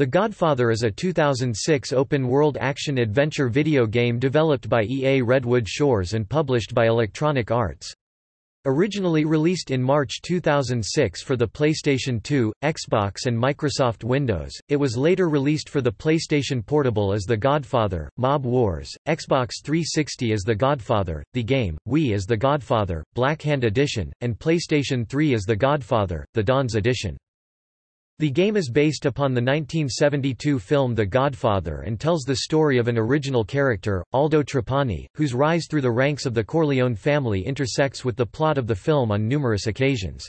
The Godfather is a 2006 open-world action-adventure video game developed by EA Redwood Shores and published by Electronic Arts. Originally released in March 2006 for the PlayStation 2, Xbox and Microsoft Windows, it was later released for the PlayStation Portable as The Godfather, Mob Wars, Xbox 360 as The Godfather, The Game, Wii as The Godfather, Black Hand Edition, and PlayStation 3 as The Godfather, The Dons Edition. The game is based upon the 1972 film The Godfather and tells the story of an original character, Aldo Trapani, whose rise through the ranks of the Corleone family intersects with the plot of the film on numerous occasions.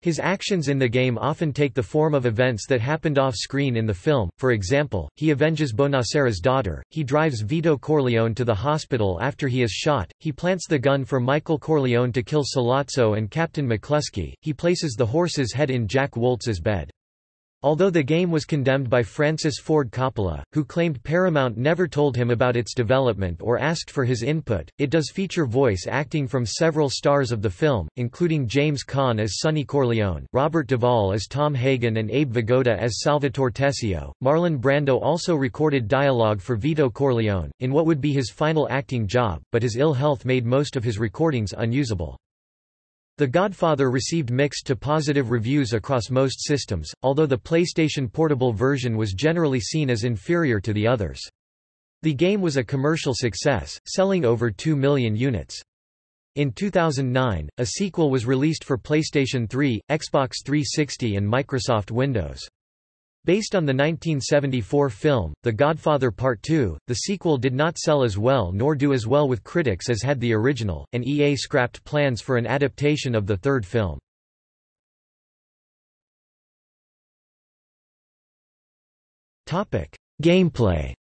His actions in the game often take the form of events that happened off-screen in the film, for example, he avenges Bonasera's daughter, he drives Vito Corleone to the hospital after he is shot, he plants the gun for Michael Corleone to kill Sollozzo and Captain McCluskey, he places the horse's head in Jack Woltz's bed. Although the game was condemned by Francis Ford Coppola, who claimed Paramount never told him about its development or asked for his input, it does feature voice acting from several stars of the film, including James Caan as Sonny Corleone, Robert Duvall as Tom Hagen and Abe Vigoda as Salvatore Tessio. Marlon Brando also recorded dialogue for Vito Corleone, in what would be his final acting job, but his ill health made most of his recordings unusable. The Godfather received mixed to positive reviews across most systems, although the PlayStation Portable version was generally seen as inferior to the others. The game was a commercial success, selling over 2 million units. In 2009, a sequel was released for PlayStation 3, Xbox 360 and Microsoft Windows. Based on the 1974 film, The Godfather Part II, the sequel did not sell as well nor do as well with critics as had the original, and EA scrapped plans for an adaptation of the third film. Gameplay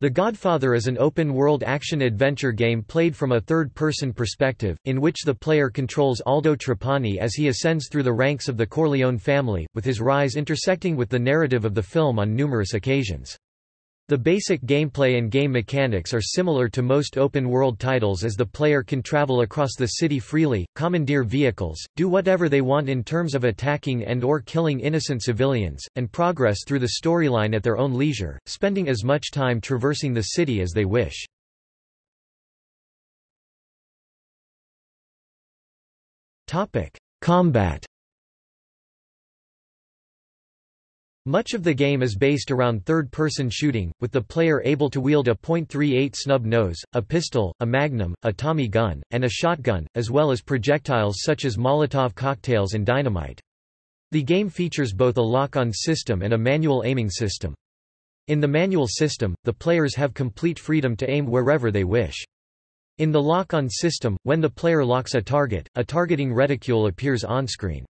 The Godfather is an open-world action-adventure game played from a third-person perspective, in which the player controls Aldo Trapani as he ascends through the ranks of the Corleone family, with his rise intersecting with the narrative of the film on numerous occasions. The basic gameplay and game mechanics are similar to most open-world titles as the player can travel across the city freely, commandeer vehicles, do whatever they want in terms of attacking and or killing innocent civilians, and progress through the storyline at their own leisure, spending as much time traversing the city as they wish. Combat Much of the game is based around third-person shooting, with the player able to wield a .38 snub nose, a pistol, a magnum, a Tommy gun, and a shotgun, as well as projectiles such as Molotov cocktails and dynamite. The game features both a lock-on system and a manual aiming system. In the manual system, the players have complete freedom to aim wherever they wish. In the lock-on system, when the player locks a target, a targeting reticule appears on-screen.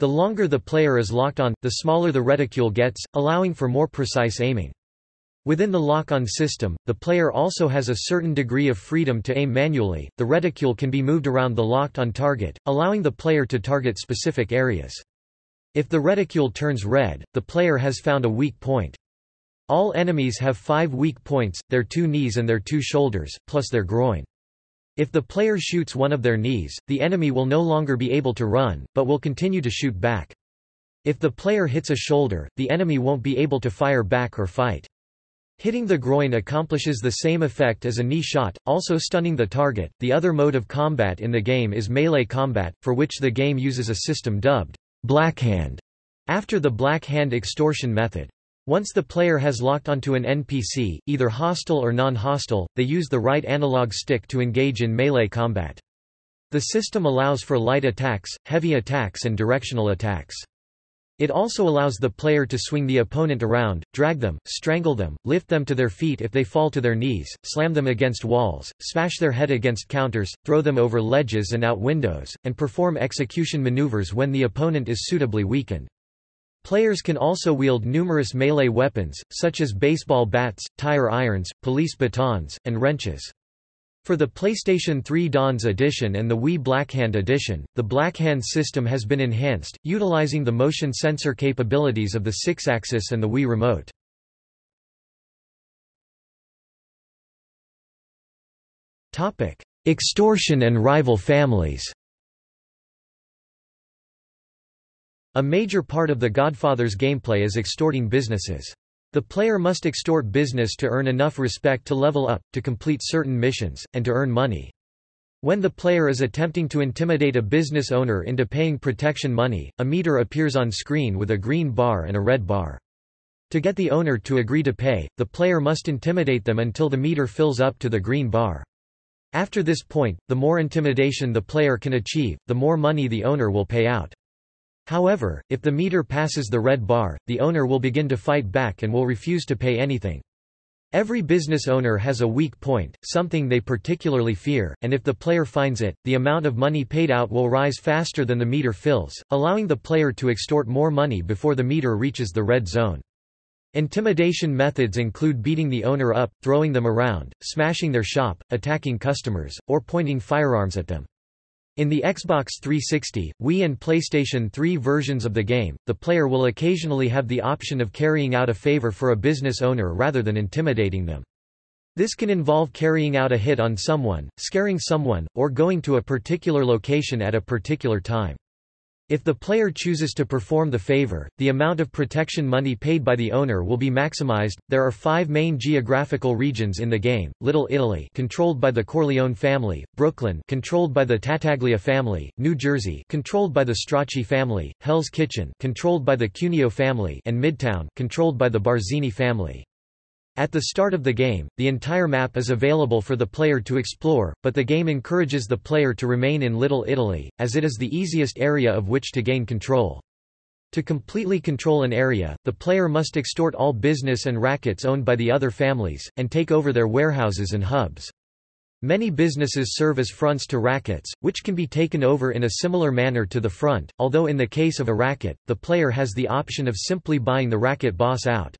The longer the player is locked on, the smaller the reticule gets, allowing for more precise aiming. Within the lock-on system, the player also has a certain degree of freedom to aim manually. The reticule can be moved around the locked-on target, allowing the player to target specific areas. If the reticule turns red, the player has found a weak point. All enemies have five weak points, their two knees and their two shoulders, plus their groin. If the player shoots one of their knees, the enemy will no longer be able to run, but will continue to shoot back. If the player hits a shoulder, the enemy won't be able to fire back or fight. Hitting the groin accomplishes the same effect as a knee shot, also stunning the target. The other mode of combat in the game is melee combat, for which the game uses a system dubbed Blackhand, after the Black Hand extortion method. Once the player has locked onto an NPC, either hostile or non-hostile, they use the right analog stick to engage in melee combat. The system allows for light attacks, heavy attacks and directional attacks. It also allows the player to swing the opponent around, drag them, strangle them, lift them to their feet if they fall to their knees, slam them against walls, smash their head against counters, throw them over ledges and out windows, and perform execution maneuvers when the opponent is suitably weakened. Players can also wield numerous melee weapons, such as baseball bats, tire irons, police batons, and wrenches. For the PlayStation 3 Dons edition and the Wii Blackhand edition, the Blackhand system has been enhanced, utilizing the motion sensor capabilities of the Sixaxis and the Wii Remote. Extortion and rival families A major part of The Godfather's gameplay is extorting businesses. The player must extort business to earn enough respect to level up, to complete certain missions, and to earn money. When the player is attempting to intimidate a business owner into paying protection money, a meter appears on screen with a green bar and a red bar. To get the owner to agree to pay, the player must intimidate them until the meter fills up to the green bar. After this point, the more intimidation the player can achieve, the more money the owner will pay out. However, if the meter passes the red bar, the owner will begin to fight back and will refuse to pay anything. Every business owner has a weak point, something they particularly fear, and if the player finds it, the amount of money paid out will rise faster than the meter fills, allowing the player to extort more money before the meter reaches the red zone. Intimidation methods include beating the owner up, throwing them around, smashing their shop, attacking customers, or pointing firearms at them. In the Xbox 360, Wii and PlayStation 3 versions of the game, the player will occasionally have the option of carrying out a favor for a business owner rather than intimidating them. This can involve carrying out a hit on someone, scaring someone, or going to a particular location at a particular time. If the player chooses to perform the favor, the amount of protection money paid by the owner will be maximized. There are 5 main geographical regions in the game: Little Italy, controlled by the Corleone family; Brooklyn, controlled by the Tattaglia family; New Jersey, controlled by the Stracci family; Hell's Kitchen, controlled by the Cuneo family; and Midtown, controlled by the Barzini family. At the start of the game, the entire map is available for the player to explore, but the game encourages the player to remain in Little Italy, as it is the easiest area of which to gain control. To completely control an area, the player must extort all business and rackets owned by the other families, and take over their warehouses and hubs. Many businesses serve as fronts to rackets, which can be taken over in a similar manner to the front, although in the case of a racket, the player has the option of simply buying the racket boss out.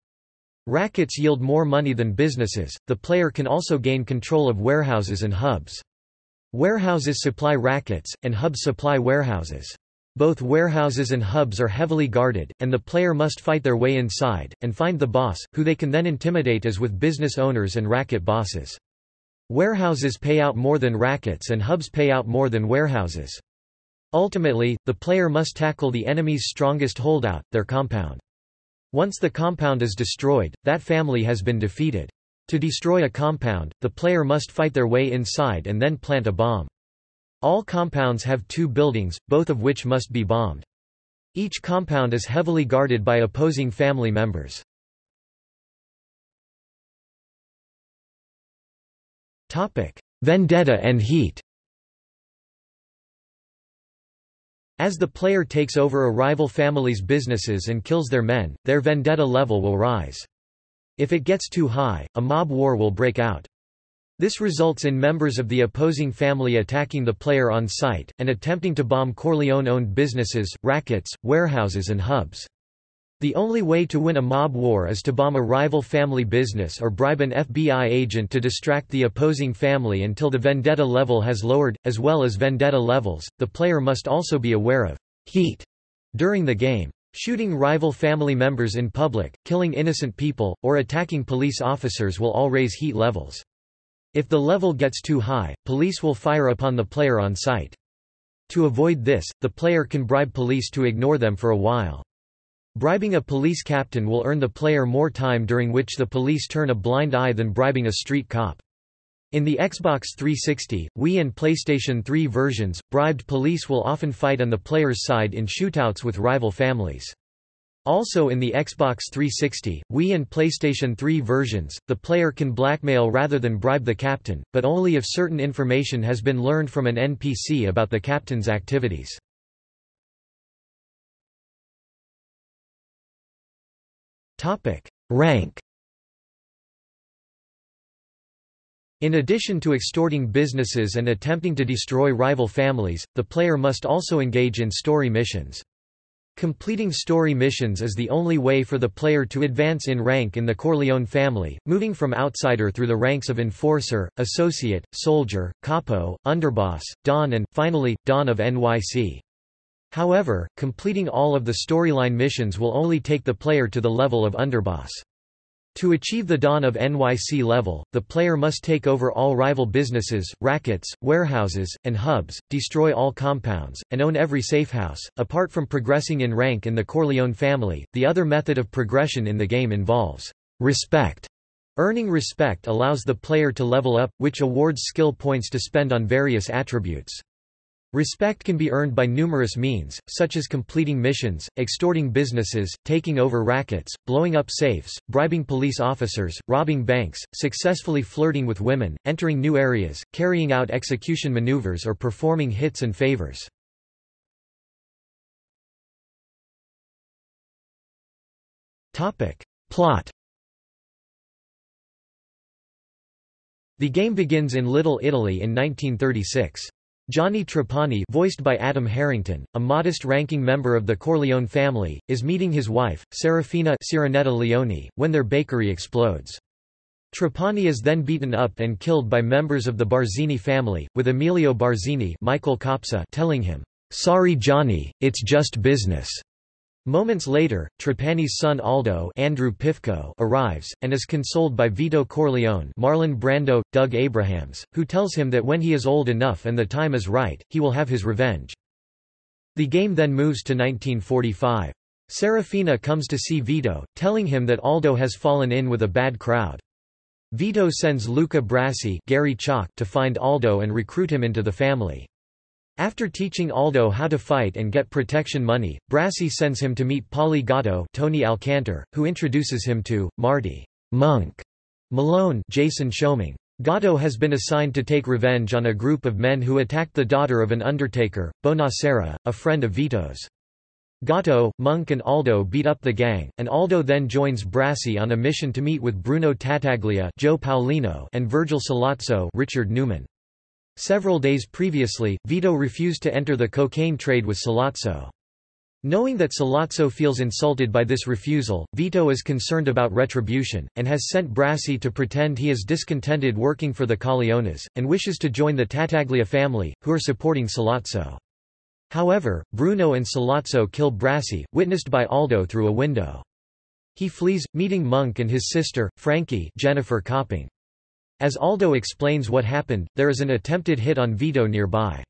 Rackets yield more money than businesses, the player can also gain control of warehouses and hubs. Warehouses supply rackets, and hubs supply warehouses. Both warehouses and hubs are heavily guarded, and the player must fight their way inside, and find the boss, who they can then intimidate as with business owners and racket bosses. Warehouses pay out more than rackets and hubs pay out more than warehouses. Ultimately, the player must tackle the enemy's strongest holdout, their compound. Once the compound is destroyed, that family has been defeated. To destroy a compound, the player must fight their way inside and then plant a bomb. All compounds have two buildings, both of which must be bombed. Each compound is heavily guarded by opposing family members. Vendetta and Heat As the player takes over a rival family's businesses and kills their men, their vendetta level will rise. If it gets too high, a mob war will break out. This results in members of the opposing family attacking the player on sight, and attempting to bomb Corleone-owned businesses, rackets, warehouses and hubs. The only way to win a mob war is to bomb a rival family business or bribe an FBI agent to distract the opposing family until the vendetta level has lowered. As well as vendetta levels, the player must also be aware of heat during the game. Shooting rival family members in public, killing innocent people, or attacking police officers will all raise heat levels. If the level gets too high, police will fire upon the player on sight. To avoid this, the player can bribe police to ignore them for a while. Bribing a police captain will earn the player more time during which the police turn a blind eye than bribing a street cop. In the Xbox 360, Wii and PlayStation 3 versions, bribed police will often fight on the player's side in shootouts with rival families. Also in the Xbox 360, Wii and PlayStation 3 versions, the player can blackmail rather than bribe the captain, but only if certain information has been learned from an NPC about the captain's activities. Topic: Rank. In addition to extorting businesses and attempting to destroy rival families, the player must also engage in story missions. Completing story missions is the only way for the player to advance in rank in the Corleone family, moving from outsider through the ranks of enforcer, associate, soldier, capo, underboss, don and, finally, don of NYC. However, completing all of the storyline missions will only take the player to the level of underboss. To achieve the Don of NYC level, the player must take over all rival businesses, rackets, warehouses, and hubs, destroy all compounds, and own every safehouse. Apart from progressing in rank in the Corleone family, the other method of progression in the game involves respect. Earning respect allows the player to level up, which awards skill points to spend on various attributes. Respect can be earned by numerous means, such as completing missions, extorting businesses, taking over rackets, blowing up safes, bribing police officers, robbing banks, successfully flirting with women, entering new areas, carrying out execution maneuvers or performing hits and favors. Plot The game begins in Little Italy in 1936. Johnny Trapani voiced by Adam Harrington, a modest-ranking member of the Corleone family, is meeting his wife, Serafina Sirenetta Leone, when their bakery explodes. Trapani is then beaten up and killed by members of the Barzini family, with Emilio Barzini Michael Kopsa telling him, "'Sorry Johnny, it's just business'". Moments later, Trapani's son Aldo Andrew Pifko arrives, and is consoled by Vito Corleone Marlon Brando, Doug Abrahams, who tells him that when he is old enough and the time is right, he will have his revenge. The game then moves to 1945. Serafina comes to see Vito, telling him that Aldo has fallen in with a bad crowd. Vito sends Luca Brasi Gary Chalk to find Aldo and recruit him into the family. After teaching Aldo how to fight and get protection money, Brasi sends him to meet Paulie Gatto Tony Alcantar, who introduces him to, Marty Monk Malone Jason Schombing. Gatto has been assigned to take revenge on a group of men who attacked the daughter of an undertaker, Bonasera, a friend of Vito's. Gatto, Monk and Aldo beat up the gang, and Aldo then joins Brasi on a mission to meet with Bruno Tattaglia Joe Paolino and Virgil Sollozzo Richard Newman. Several days previously, Vito refused to enter the cocaine trade with Sollozzo. Knowing that Sollozzo feels insulted by this refusal, Vito is concerned about retribution, and has sent Brasi to pretend he is discontented working for the Corleones, and wishes to join the Tattaglia family, who are supporting Sollozzo. However, Bruno and Sollozzo kill Brasi, witnessed by Aldo through a window. He flees, meeting Monk and his sister, Frankie Jennifer Copping. As Aldo explains what happened, there is an attempted hit on Vito nearby.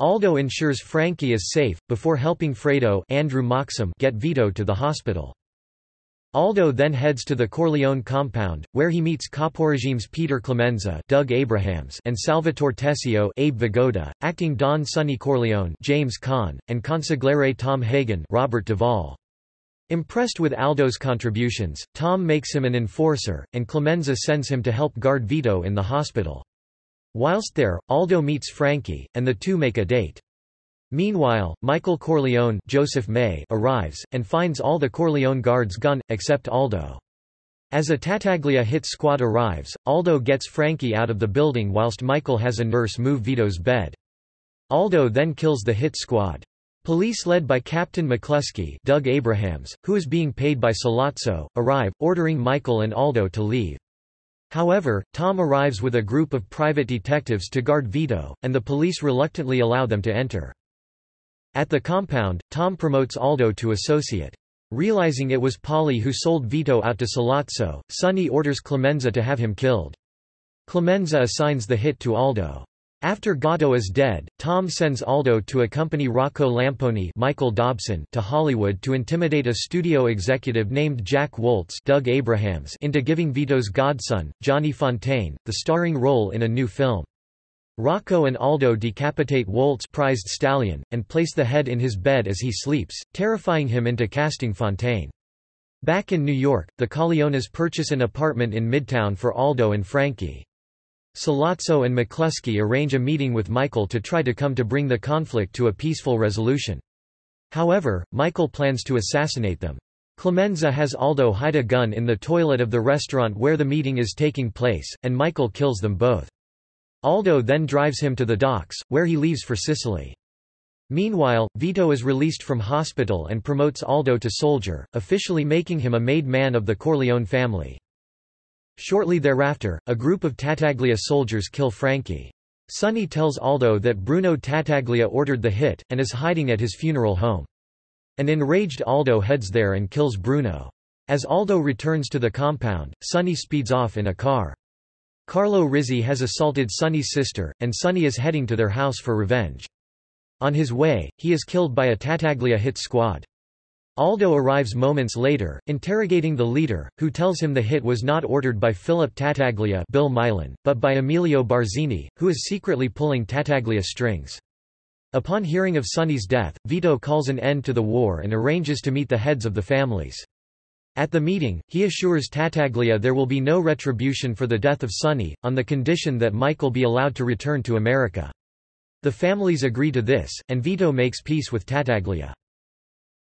Aldo ensures Frankie is safe, before helping Fredo Andrew Moxham get Vito to the hospital. Aldo then heads to the Corleone compound, where he meets Caporegime's Peter Clemenza Doug Abrahams and Salvatore Tessio Abe Vigoda, acting Don Sonny Corleone James Caan, and consigliere Tom Hagen Robert Duvall. Impressed with Aldo's contributions, Tom makes him an enforcer, and Clemenza sends him to help guard Vito in the hospital. Whilst there, Aldo meets Frankie, and the two make a date. Meanwhile, Michael Corleone Joseph May arrives, and finds all the Corleone guards gone, except Aldo. As a Tattaglia hit squad arrives, Aldo gets Frankie out of the building whilst Michael has a nurse move Vito's bed. Aldo then kills the hit squad. Police led by Captain McCluskey Doug Abrahams, who is being paid by Sollozzo, arrive, ordering Michael and Aldo to leave. However, Tom arrives with a group of private detectives to guard Vito, and the police reluctantly allow them to enter. At the compound, Tom promotes Aldo to associate. Realizing it was Paulie who sold Vito out to Sollozzo, Sonny orders Clemenza to have him killed. Clemenza assigns the hit to Aldo. After Gatto is dead, Tom sends Aldo to accompany Rocco Lampone Michael Dobson to Hollywood to intimidate a studio executive named Jack Woltz Doug Abrahams into giving Vito's godson, Johnny Fontane, the starring role in a new film. Rocco and Aldo decapitate Woltz' prized stallion, and place the head in his bed as he sleeps, terrifying him into casting Fontane. Back in New York, the Corleones purchase an apartment in Midtown for Aldo and Frankie. Sollozzo and McCluskey arrange a meeting with Michael to try to come to bring the conflict to a peaceful resolution. However, Michael plans to assassinate them. Clemenza has Aldo hide a gun in the toilet of the restaurant where the meeting is taking place, and Michael kills them both. Aldo then drives him to the docks, where he leaves for Sicily. Meanwhile, Vito is released from hospital and promotes Aldo to soldier, officially making him a made man of the Corleone family. Shortly thereafter, a group of Tattaglia soldiers kill Frankie. Sonny tells Aldo that Bruno Tattaglia ordered the hit, and is hiding at his funeral home. An enraged Aldo heads there and kills Bruno. As Aldo returns to the compound, Sonny speeds off in a car. Carlo Rizzi has assaulted Sonny's sister, and Sonny is heading to their house for revenge. On his way, he is killed by a Tattaglia hit squad. Aldo arrives moments later, interrogating the leader, who tells him the hit was not ordered by Philip Tattaglia Bill Milan, but by Emilio Barzini, who is secretly pulling Tattaglia strings. Upon hearing of Sonny's death, Vito calls an end to the war and arranges to meet the heads of the families. At the meeting, he assures Tattaglia there will be no retribution for the death of Sonny, on the condition that Michael be allowed to return to America. The families agree to this, and Vito makes peace with Tattaglia.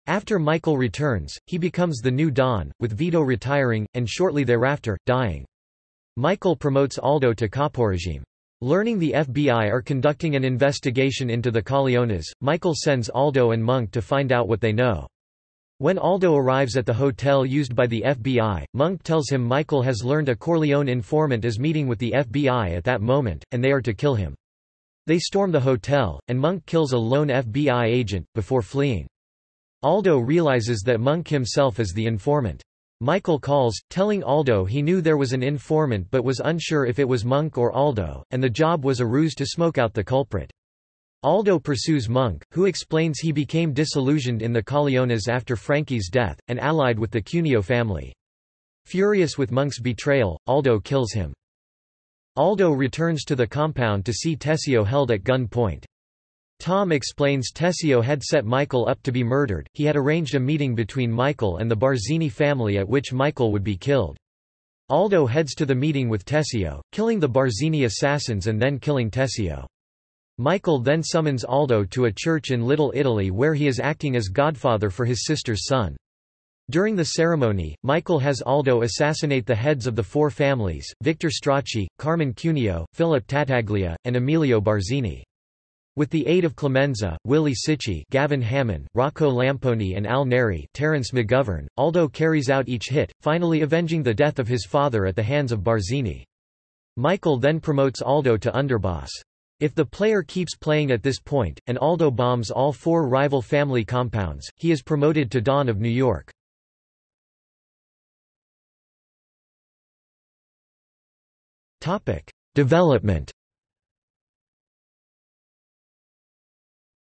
After Michael returns, he becomes the new Don, with Vito retiring, and shortly thereafter, dying. Michael promotes Aldo to caporegime. Learning the FBI are conducting an investigation into the Corleones, Michael sends Aldo and Monk to find out what they know. When Aldo arrives at the hotel used by the FBI, Monk tells him Michael has learned a Corleone informant is meeting with the FBI at that moment, and they are to kill him. They storm the hotel, and Monk kills a lone FBI agent, before fleeing. Aldo realizes that Monk himself is the informant. Michael calls, telling Aldo he knew there was an informant but was unsure if it was Monk or Aldo, and the job was a ruse to smoke out the culprit. Aldo pursues Monk, who explains he became disillusioned in the Corleones after Frankie's death, and allied with the Cuneo family. Furious with Monk's betrayal, Aldo kills him. Aldo returns to the compound to see Tessio held at gun point. Tom explains Tessio had set Michael up to be murdered, he had arranged a meeting between Michael and the Barzini family at which Michael would be killed. Aldo heads to the meeting with Tessio, killing the Barzini assassins and then killing Tessio. Michael then summons Aldo to a church in Little Italy where he is acting as godfather for his sister's son. During the ceremony, Michael has Aldo assassinate the heads of the four families, Victor Stracci, Carmen Cuneo, Philip Tattaglia, and Emilio Barzini. With the aid of Clemenza, Willie Cicci Gavin Hammond, Rocco Lampone and Al Neri Terence McGovern, Aldo carries out each hit, finally avenging the death of his father at the hands of Barzini. Michael then promotes Aldo to underboss. If the player keeps playing at this point, and Aldo bombs all four rival family compounds, he is promoted to Don of New York. Development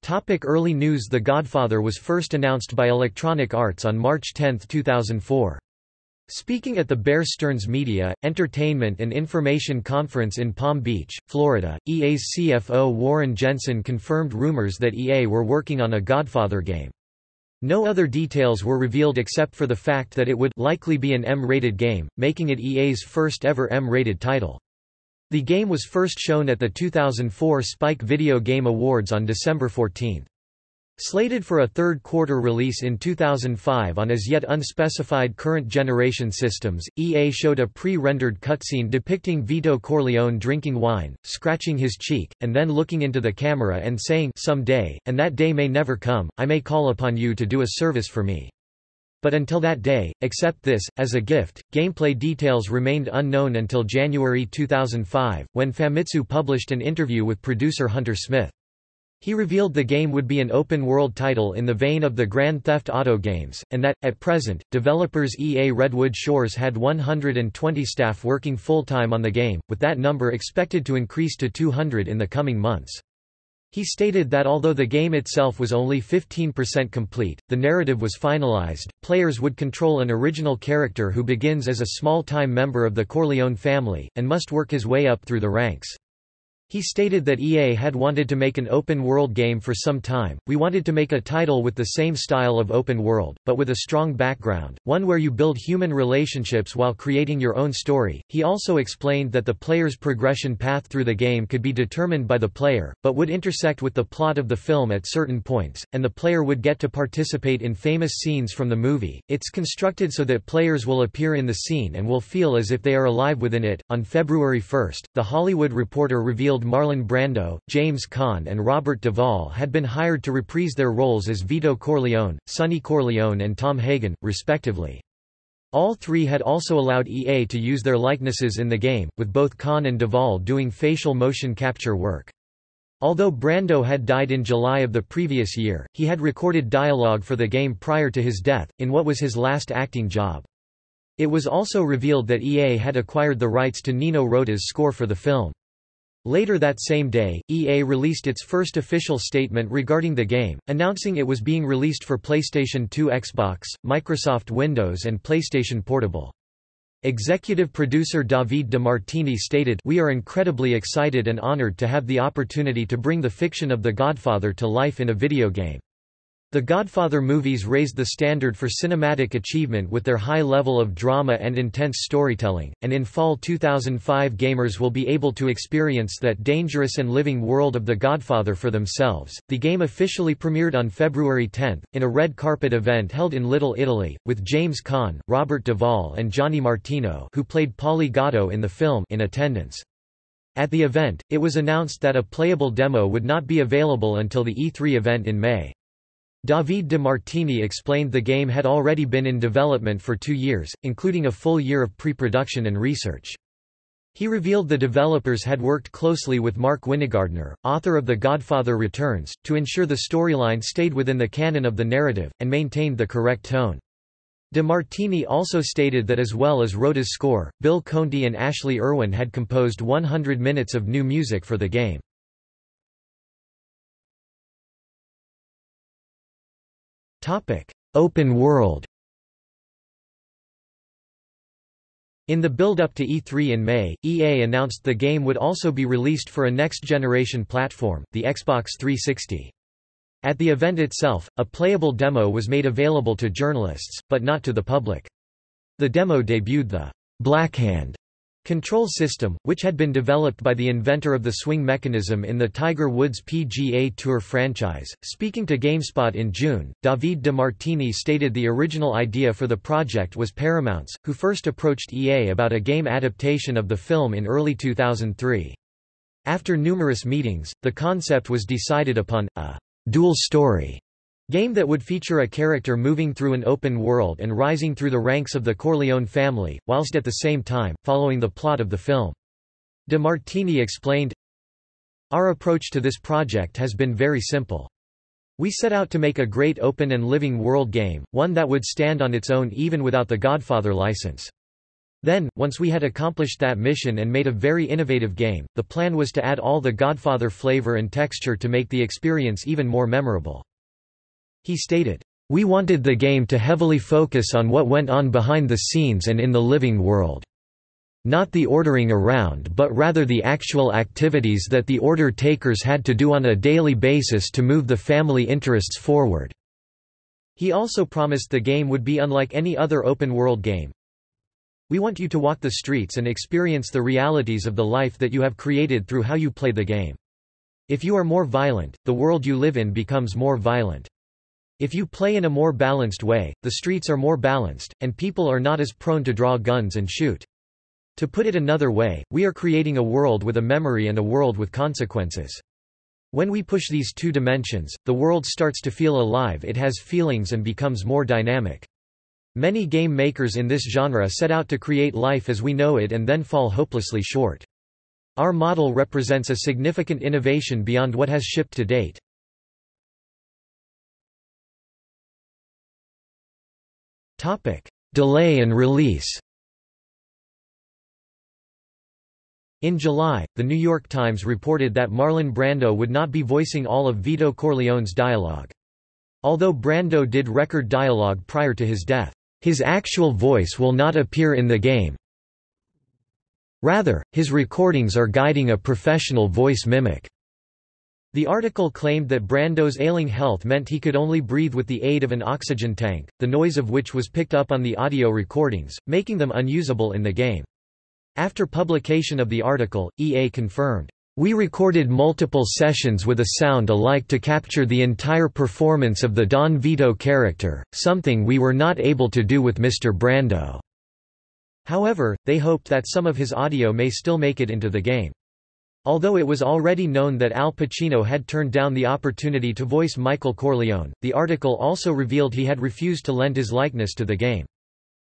Topic early news The Godfather was first announced by Electronic Arts on March 10, 2004. Speaking at the Bear Stearns Media, Entertainment and Information Conference in Palm Beach, Florida, EA's CFO Warren Jensen confirmed rumors that EA were working on a Godfather game. No other details were revealed except for the fact that it would likely be an M-rated game, making it EA's first ever M-rated title. The game was first shown at the 2004 Spike Video Game Awards on December 14. Slated for a third-quarter release in 2005 on as yet unspecified current-generation systems, EA showed a pre-rendered cutscene depicting Vito Corleone drinking wine, scratching his cheek, and then looking into the camera and saying someday, and that day may never come, I may call upon you to do a service for me. But until that day, except this, as a gift, gameplay details remained unknown until January 2005, when Famitsu published an interview with producer Hunter Smith. He revealed the game would be an open-world title in the vein of the Grand Theft Auto games, and that, at present, developers EA Redwood Shores had 120 staff working full-time on the game, with that number expected to increase to 200 in the coming months. He stated that although the game itself was only 15% complete, the narrative was finalized. Players would control an original character who begins as a small-time member of the Corleone family, and must work his way up through the ranks. He stated that EA had wanted to make an open-world game for some time, we wanted to make a title with the same style of open world, but with a strong background, one where you build human relationships while creating your own story. He also explained that the player's progression path through the game could be determined by the player, but would intersect with the plot of the film at certain points, and the player would get to participate in famous scenes from the movie. It's constructed so that players will appear in the scene and will feel as if they are alive within it. On February 1, The Hollywood Reporter revealed Marlon Brando, James Caan and Robert Duvall had been hired to reprise their roles as Vito Corleone, Sonny Corleone and Tom Hagen, respectively. All three had also allowed EA to use their likenesses in the game, with both Caan and Duvall doing facial motion capture work. Although Brando had died in July of the previous year, he had recorded dialogue for the game prior to his death, in what was his last acting job. It was also revealed that EA had acquired the rights to Nino Rota's score for the film. Later that same day, EA released its first official statement regarding the game, announcing it was being released for PlayStation 2 Xbox, Microsoft Windows and PlayStation Portable. Executive producer David DeMartini stated We are incredibly excited and honored to have the opportunity to bring the fiction of The Godfather to life in a video game. The Godfather movies raised the standard for cinematic achievement with their high level of drama and intense storytelling, and in fall 2005 gamers will be able to experience that dangerous and living world of The Godfather for themselves. The game officially premiered on February 10, in a red carpet event held in Little Italy, with James Caan, Robert Duvall, and Johnny Martino, who played Paulie Gatto in the film, in attendance. At the event, it was announced that a playable demo would not be available until the E3 event in May. David DeMartini explained the game had already been in development for two years, including a full year of pre-production and research. He revealed the developers had worked closely with Mark Winegardner, author of The Godfather Returns, to ensure the storyline stayed within the canon of the narrative, and maintained the correct tone. DeMartini also stated that as well as Rota's score, Bill Conti and Ashley Irwin had composed 100 minutes of new music for the game. Open world In the build-up to E3 in May, EA announced the game would also be released for a next-generation platform, the Xbox 360. At the event itself, a playable demo was made available to journalists, but not to the public. The demo debuted the Blackhand Control system, which had been developed by the inventor of the swing mechanism in the Tiger Woods PGA Tour franchise. Speaking to GameSpot in June, David DeMartini stated the original idea for the project was Paramount's, who first approached EA about a game adaptation of the film in early 2003. After numerous meetings, the concept was decided upon, a dual story Game that would feature a character moving through an open world and rising through the ranks of the Corleone family, whilst at the same time, following the plot of the film. De Martini explained, Our approach to this project has been very simple. We set out to make a great open and living world game, one that would stand on its own even without the Godfather license. Then, once we had accomplished that mission and made a very innovative game, the plan was to add all the Godfather flavor and texture to make the experience even more memorable. He stated, "...we wanted the game to heavily focus on what went on behind the scenes and in the living world. Not the ordering around but rather the actual activities that the order takers had to do on a daily basis to move the family interests forward." He also promised the game would be unlike any other open-world game. We want you to walk the streets and experience the realities of the life that you have created through how you play the game. If you are more violent, the world you live in becomes more violent. If you play in a more balanced way, the streets are more balanced, and people are not as prone to draw guns and shoot. To put it another way, we are creating a world with a memory and a world with consequences. When we push these two dimensions, the world starts to feel alive it has feelings and becomes more dynamic. Many game makers in this genre set out to create life as we know it and then fall hopelessly short. Our model represents a significant innovation beyond what has shipped to date. Topic: Delay and release. In July, The New York Times reported that Marlon Brando would not be voicing all of Vito Corleone's dialogue. Although Brando did record dialogue prior to his death, his actual voice will not appear in the game. Rather, his recordings are guiding a professional voice mimic. The article claimed that Brando's ailing health meant he could only breathe with the aid of an oxygen tank, the noise of which was picked up on the audio recordings, making them unusable in the game. After publication of the article, EA confirmed, "...we recorded multiple sessions with a sound alike to capture the entire performance of the Don Vito character, something we were not able to do with Mr. Brando." However, they hoped that some of his audio may still make it into the game. Although it was already known that Al Pacino had turned down the opportunity to voice Michael Corleone, the article also revealed he had refused to lend his likeness to the game.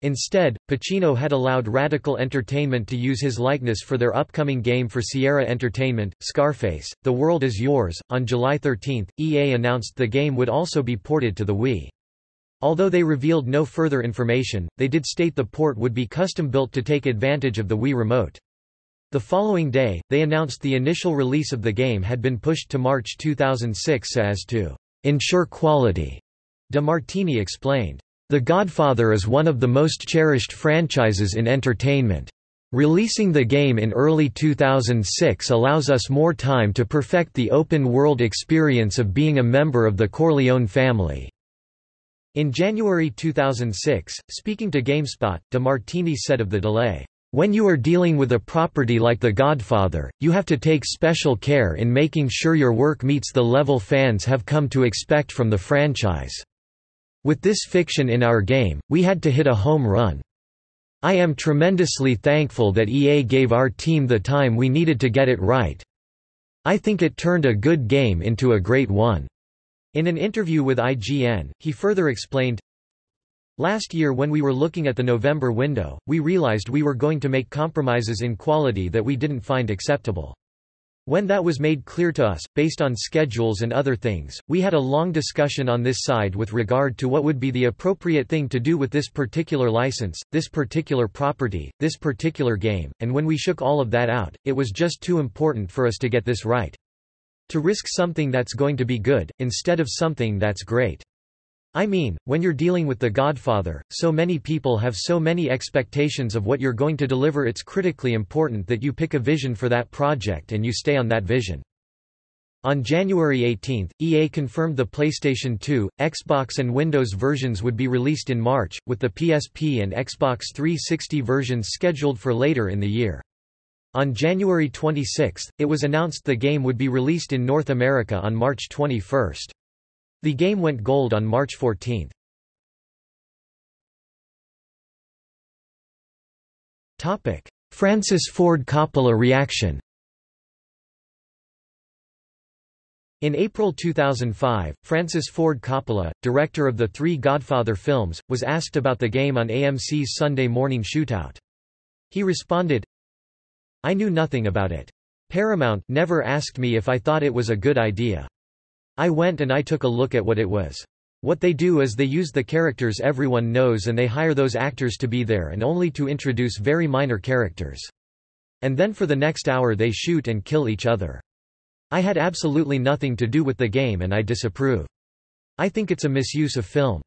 Instead, Pacino had allowed Radical Entertainment to use his likeness for their upcoming game for Sierra Entertainment, Scarface, The World Is Yours. On July 13, EA announced the game would also be ported to the Wii. Although they revealed no further information, they did state the port would be custom-built to take advantage of the Wii Remote. The following day, they announced the initial release of the game had been pushed to March 2006 as to ensure quality. DeMartini explained. The Godfather is one of the most cherished franchises in entertainment. Releasing the game in early 2006 allows us more time to perfect the open-world experience of being a member of the Corleone family. In January 2006, speaking to GameSpot, DeMartini said of the delay, "...when you are dealing with a property like The Godfather, you have to take special care in making sure your work meets the level fans have come to expect from the franchise." With this fiction in our game, we had to hit a home run. I am tremendously thankful that EA gave our team the time we needed to get it right. I think it turned a good game into a great one." In an interview with IGN, he further explained, Last year when we were looking at the November window, we realized we were going to make compromises in quality that we didn't find acceptable. When that was made clear to us, based on schedules and other things, we had a long discussion on this side with regard to what would be the appropriate thing to do with this particular license, this particular property, this particular game, and when we shook all of that out, it was just too important for us to get this right. To risk something that's going to be good, instead of something that's great. I mean, when you're dealing with The Godfather, so many people have so many expectations of what you're going to deliver it's critically important that you pick a vision for that project and you stay on that vision. On January 18, EA confirmed the PlayStation 2, Xbox and Windows versions would be released in March, with the PSP and Xbox 360 versions scheduled for later in the year. On January 26, it was announced the game would be released in North America on March 21. The game went gold on March 14. Francis Ford Coppola reaction In April 2005, Francis Ford Coppola, director of the three Godfather films, was asked about the game on AMC's Sunday Morning Shootout. He responded, I knew nothing about it. Paramount never asked me if I thought it was a good idea. I went and I took a look at what it was. What they do is they use the characters everyone knows and they hire those actors to be there and only to introduce very minor characters. And then for the next hour they shoot and kill each other. I had absolutely nothing to do with the game and I disapprove. I think it's a misuse of film.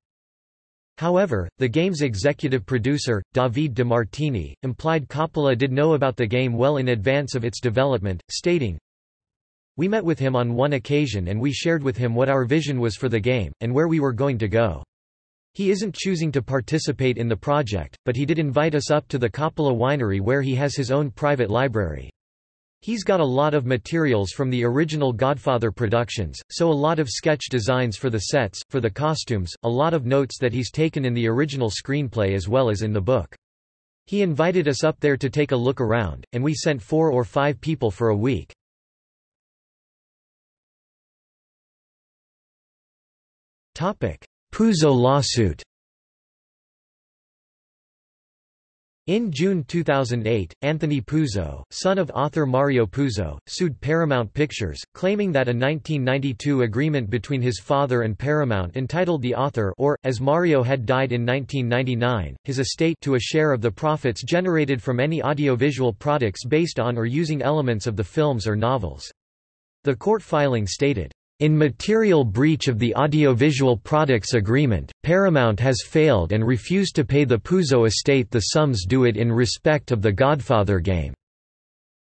However, the game's executive producer, David DeMartini, implied Coppola did know about the game well in advance of its development, stating, we met with him on one occasion and we shared with him what our vision was for the game, and where we were going to go. He isn't choosing to participate in the project, but he did invite us up to the Coppola winery where he has his own private library. He's got a lot of materials from the original Godfather productions, so a lot of sketch designs for the sets, for the costumes, a lot of notes that he's taken in the original screenplay as well as in the book. He invited us up there to take a look around, and we sent four or five people for a week. Puzo lawsuit In June 2008, Anthony Puzo, son of author Mario Puzo, sued Paramount Pictures, claiming that a 1992 agreement between his father and Paramount entitled the author or, as Mario had died in 1999, his estate to a share of the profits generated from any audiovisual products based on or using elements of the films or novels. The court filing stated, in material breach of the Audiovisual Products Agreement, Paramount has failed and refused to pay the Puzo estate the sums due it in respect of the Godfather game.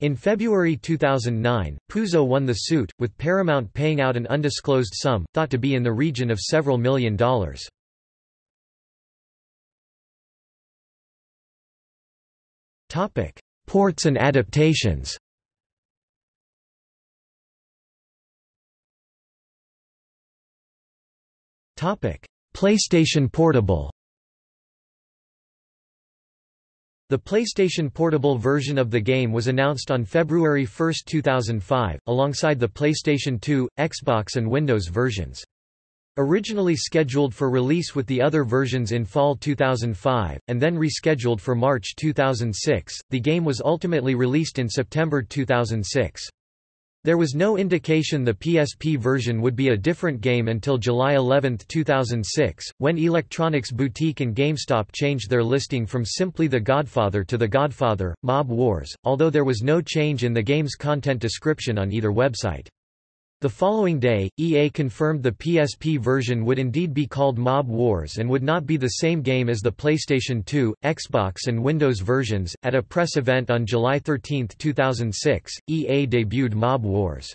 In February 2009, Puzo won the suit, with Paramount paying out an undisclosed sum, thought to be in the region of several million dollars. Ports and adaptations PlayStation Portable The PlayStation Portable version of the game was announced on February 1, 2005, alongside the PlayStation 2, Xbox and Windows versions. Originally scheduled for release with the other versions in fall 2005, and then rescheduled for March 2006, the game was ultimately released in September 2006. There was no indication the PSP version would be a different game until July 11, 2006, when Electronics Boutique and GameStop changed their listing from simply The Godfather to The Godfather, Mob Wars, although there was no change in the game's content description on either website. The following day, EA confirmed the PSP version would indeed be called Mob Wars and would not be the same game as the PlayStation 2, Xbox, and Windows versions. At a press event on July 13, 2006, EA debuted Mob Wars.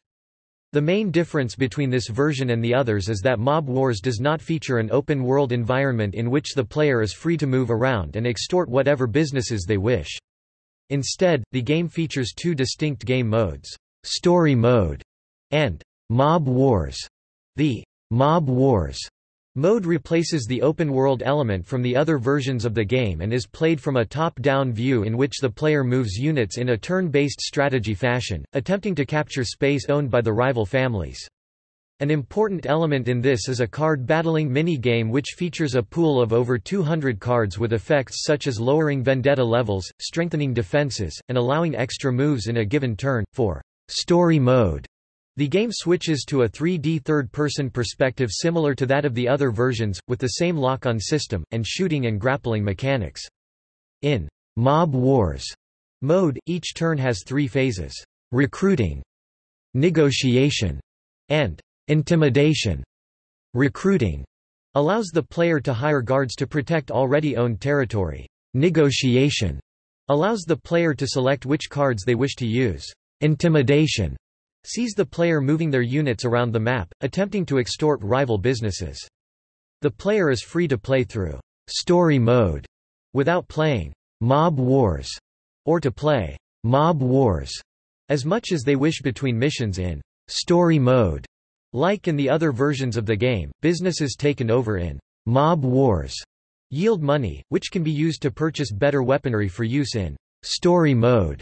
The main difference between this version and the others is that Mob Wars does not feature an open-world environment in which the player is free to move around and extort whatever businesses they wish. Instead, the game features two distinct game modes, Story Mode and Mob Wars. The Mob Wars mode replaces the open-world element from the other versions of the game and is played from a top-down view in which the player moves units in a turn-based strategy fashion, attempting to capture space owned by the rival families. An important element in this is a card battling mini-game which features a pool of over 200 cards with effects such as lowering vendetta levels, strengthening defenses, and allowing extra moves in a given turn. For story mode, the game switches to a 3D third-person perspective similar to that of the other versions, with the same lock-on system, and shooting and grappling mechanics. In Mob Wars mode, each turn has three phases. Recruiting, negotiation, and intimidation. Recruiting allows the player to hire guards to protect already owned territory. Negotiation allows the player to select which cards they wish to use. Intimidation sees the player moving their units around the map, attempting to extort rival businesses. The player is free to play through story mode without playing Mob Wars or to play Mob Wars as much as they wish between missions in story mode. Like in the other versions of the game, businesses taken over in Mob Wars yield money, which can be used to purchase better weaponry for use in story mode.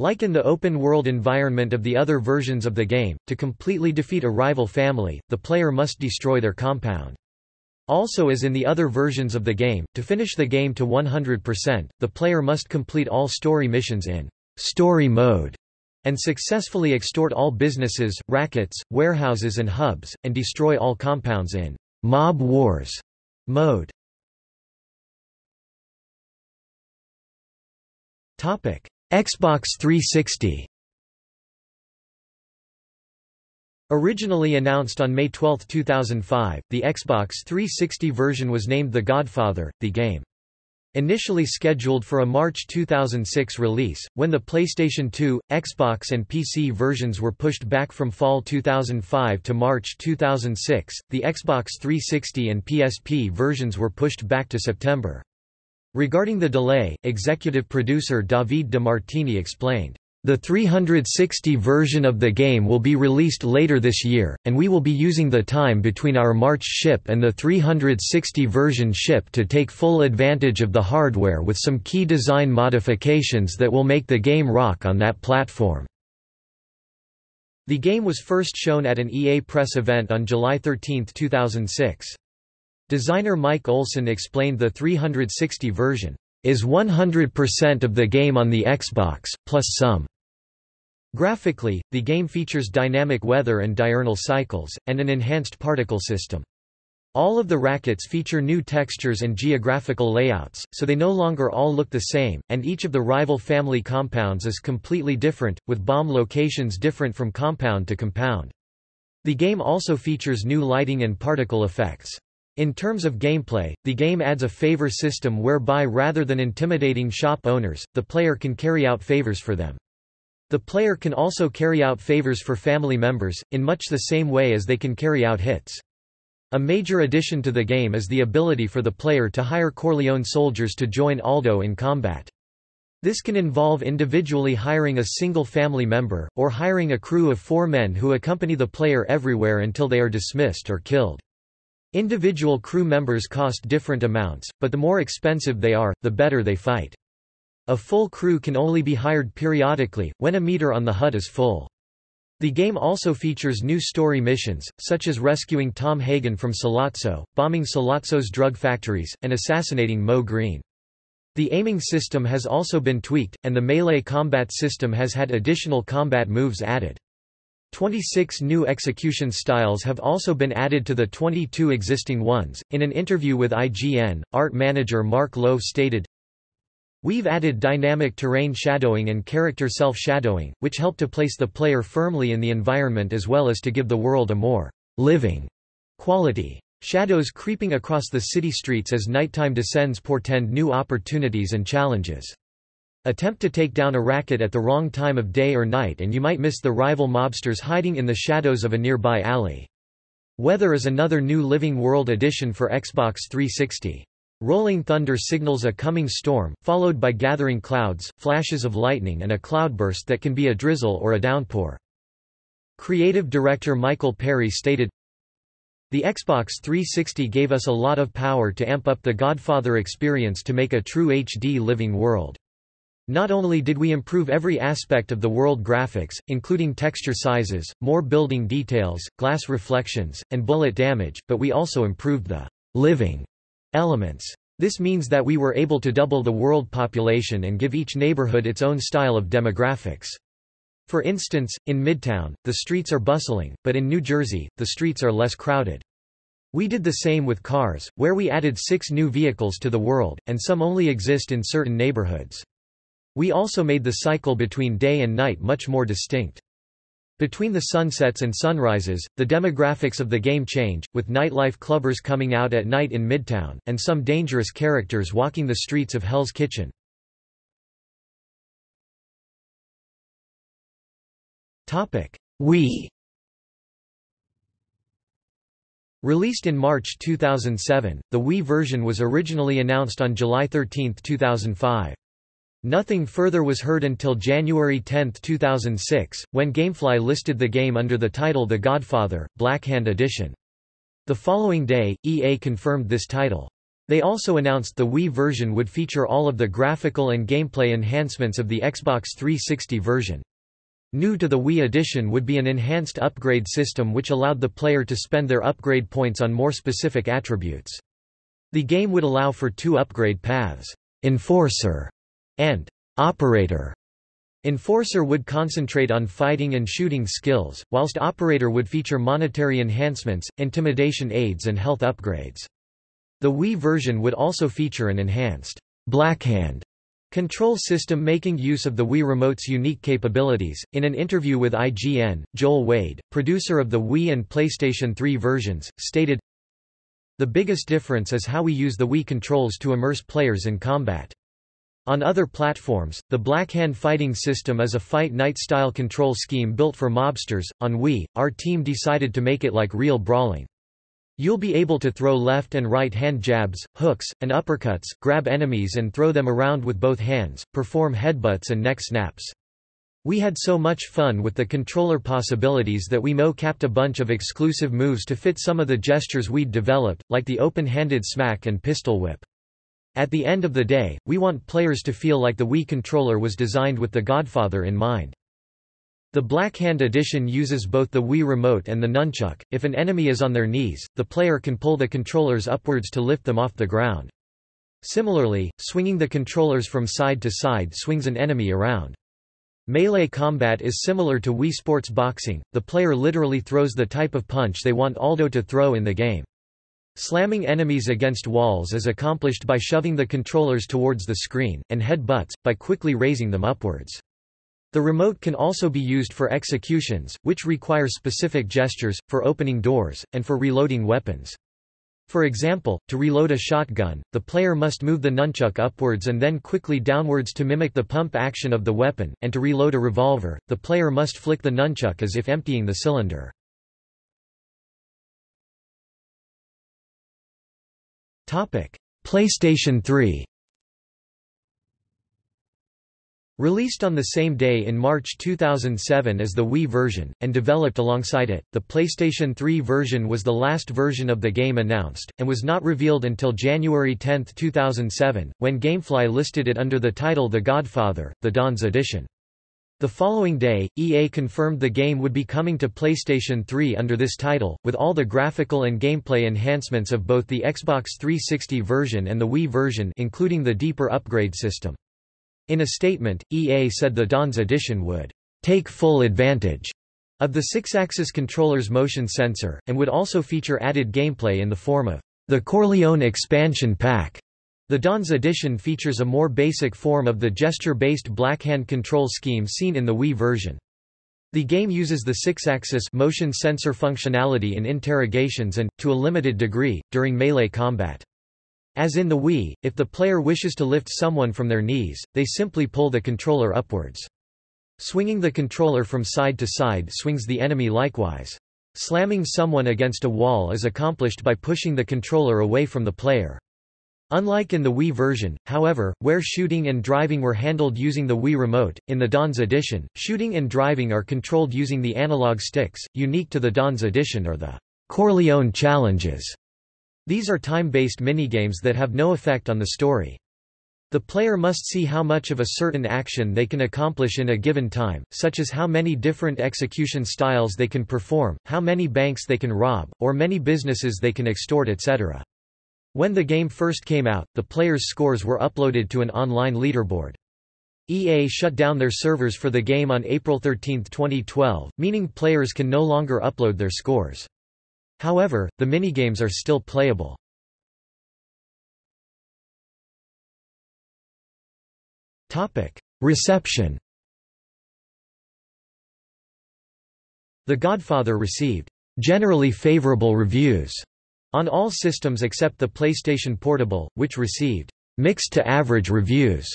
Like in the open-world environment of the other versions of the game, to completely defeat a rival family, the player must destroy their compound. Also as in the other versions of the game, to finish the game to 100%, the player must complete all story missions in story mode and successfully extort all businesses, rackets, warehouses and hubs, and destroy all compounds in Mob Wars mode. Topic: Xbox 360 Originally announced on May 12, 2005, the Xbox 360 version was named The Godfather, the game. Initially scheduled for a March 2006 release, when the PlayStation 2, Xbox and PC versions were pushed back from fall 2005 to March 2006, the Xbox 360 and PSP versions were pushed back to September. Regarding the delay, executive producer David De Martini explained, "...the 360 version of the game will be released later this year, and we will be using the time between our March ship and the 360 version ship to take full advantage of the hardware with some key design modifications that will make the game rock on that platform." The game was first shown at an EA press event on July 13, 2006. Designer Mike Olson explained the 360 version is 100% of the game on the Xbox, plus some. Graphically, the game features dynamic weather and diurnal cycles, and an enhanced particle system. All of the rackets feature new textures and geographical layouts, so they no longer all look the same, and each of the rival family compounds is completely different, with bomb locations different from compound to compound. The game also features new lighting and particle effects. In terms of gameplay, the game adds a favor system whereby rather than intimidating shop owners, the player can carry out favors for them. The player can also carry out favors for family members, in much the same way as they can carry out hits. A major addition to the game is the ability for the player to hire Corleone soldiers to join Aldo in combat. This can involve individually hiring a single family member, or hiring a crew of four men who accompany the player everywhere until they are dismissed or killed. Individual crew members cost different amounts, but the more expensive they are, the better they fight. A full crew can only be hired periodically, when a meter on the HUD is full. The game also features new story missions, such as rescuing Tom Hagen from Sollozzo, bombing Sollozzo's drug factories, and assassinating Moe Greene. The aiming system has also been tweaked, and the melee combat system has had additional combat moves added. 26 new execution styles have also been added to the 22 existing ones. In an interview with IGN, art manager Mark Lowe stated, We've added dynamic terrain shadowing and character self-shadowing, which help to place the player firmly in the environment as well as to give the world a more living quality. Shadows creeping across the city streets as nighttime descends portend new opportunities and challenges. Attempt to take down a racket at the wrong time of day or night and you might miss the rival mobsters hiding in the shadows of a nearby alley. Weather is another new Living World addition for Xbox 360. Rolling thunder signals a coming storm, followed by gathering clouds, flashes of lightning and a cloudburst that can be a drizzle or a downpour. Creative director Michael Perry stated, The Xbox 360 gave us a lot of power to amp up the Godfather experience to make a true HD living world. Not only did we improve every aspect of the world graphics, including texture sizes, more building details, glass reflections, and bullet damage, but we also improved the living elements. This means that we were able to double the world population and give each neighborhood its own style of demographics. For instance, in Midtown, the streets are bustling, but in New Jersey, the streets are less crowded. We did the same with cars, where we added six new vehicles to the world, and some only exist in certain neighborhoods. We also made the cycle between day and night much more distinct. Between the sunsets and sunrises, the demographics of the game change, with nightlife clubbers coming out at night in Midtown, and some dangerous characters walking the streets of Hell's Kitchen. Wii Released in March 2007, the Wii version was originally announced on July 13, 2005. Nothing further was heard until January 10, 2006, when Gamefly listed the game under the title The Godfather, Blackhand Edition. The following day, EA confirmed this title. They also announced the Wii version would feature all of the graphical and gameplay enhancements of the Xbox 360 version. New to the Wii edition would be an enhanced upgrade system which allowed the player to spend their upgrade points on more specific attributes. The game would allow for two upgrade paths, Enforcer and operator. Enforcer would concentrate on fighting and shooting skills, whilst Operator would feature monetary enhancements, intimidation aids and health upgrades. The Wii version would also feature an enhanced Blackhand control system making use of the Wii Remote's unique capabilities. In an interview with IGN, Joel Wade, producer of the Wii and PlayStation 3 versions, stated, The biggest difference is how we use the Wii controls to immerse players in combat. On other platforms, the Blackhand fighting system is a fight night style control scheme built for mobsters. On Wii, our team decided to make it like real brawling. You'll be able to throw left and right hand jabs, hooks, and uppercuts, grab enemies and throw them around with both hands, perform headbutts and neck snaps. We had so much fun with the controller possibilities that we mo-capped a bunch of exclusive moves to fit some of the gestures we'd developed, like the open-handed smack and pistol whip. At the end of the day, we want players to feel like the Wii controller was designed with the Godfather in mind. The Blackhand edition uses both the Wii remote and the nunchuck. If an enemy is on their knees, the player can pull the controllers upwards to lift them off the ground. Similarly, swinging the controllers from side to side swings an enemy around. Melee combat is similar to Wii Sports Boxing, the player literally throws the type of punch they want Aldo to throw in the game. Slamming enemies against walls is accomplished by shoving the controllers towards the screen, and head-butts, by quickly raising them upwards. The remote can also be used for executions, which require specific gestures, for opening doors, and for reloading weapons. For example, to reload a shotgun, the player must move the nunchuck upwards and then quickly downwards to mimic the pump action of the weapon, and to reload a revolver, the player must flick the nunchuck as if emptying the cylinder. PlayStation 3 Released on the same day in March 2007 as the Wii version, and developed alongside it, the PlayStation 3 version was the last version of the game announced, and was not revealed until January 10, 2007, when Gamefly listed it under the title The Godfather, The Don's Edition. The following day, EA confirmed the game would be coming to PlayStation 3 under this title, with all the graphical and gameplay enhancements of both the Xbox 360 version and the Wii version including the deeper upgrade system. In a statement, EA said the Don's edition would take full advantage of the Sixaxis controller's motion sensor, and would also feature added gameplay in the form of the Corleone expansion pack. The Don's edition features a more basic form of the gesture-based blackhand control scheme seen in the Wii version. The game uses the Sixaxis motion sensor functionality in interrogations and, to a limited degree, during melee combat. As in the Wii, if the player wishes to lift someone from their knees, they simply pull the controller upwards. Swinging the controller from side to side swings the enemy likewise. Slamming someone against a wall is accomplished by pushing the controller away from the player. Unlike in the Wii version, however, where shooting and driving were handled using the Wii Remote, in the Don's edition, shooting and driving are controlled using the analog sticks. Unique to the Don's edition are the Corleone challenges. These are time-based minigames that have no effect on the story. The player must see how much of a certain action they can accomplish in a given time, such as how many different execution styles they can perform, how many banks they can rob, or many businesses they can extort etc. When the game first came out, the players' scores were uploaded to an online leaderboard. EA shut down their servers for the game on April 13, 2012, meaning players can no longer upload their scores. However, the minigames are still playable. Reception The Godfather received generally favorable reviews on all systems except the PlayStation Portable, which received mixed to average reviews.